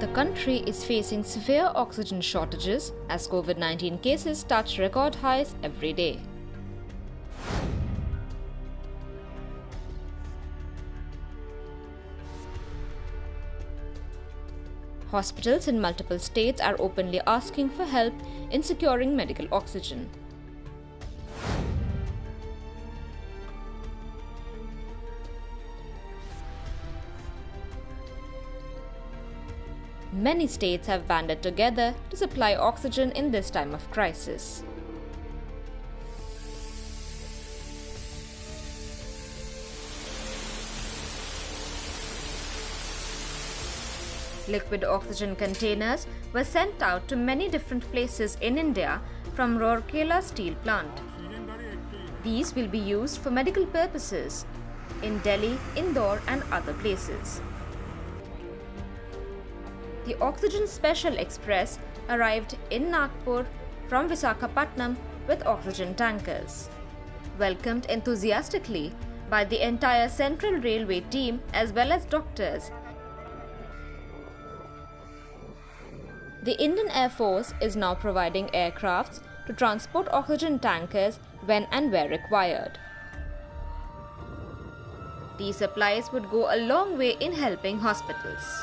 The country is facing severe oxygen shortages as COVID 19 cases touch record highs every day. Hospitals in multiple states are openly asking for help in securing medical oxygen. Many states have banded together to supply oxygen in this time of crisis. Liquid oxygen containers were sent out to many different places in India from Rourkela steel plant. These will be used for medical purposes in Delhi, Indore and other places. The Oxygen Special Express arrived in Nagpur from Visakhapatnam with oxygen tankers. Welcomed enthusiastically by the entire Central Railway team as well as doctors The Indian Air Force is now providing aircrafts to transport oxygen tankers when and where required. These supplies would go a long way in helping hospitals.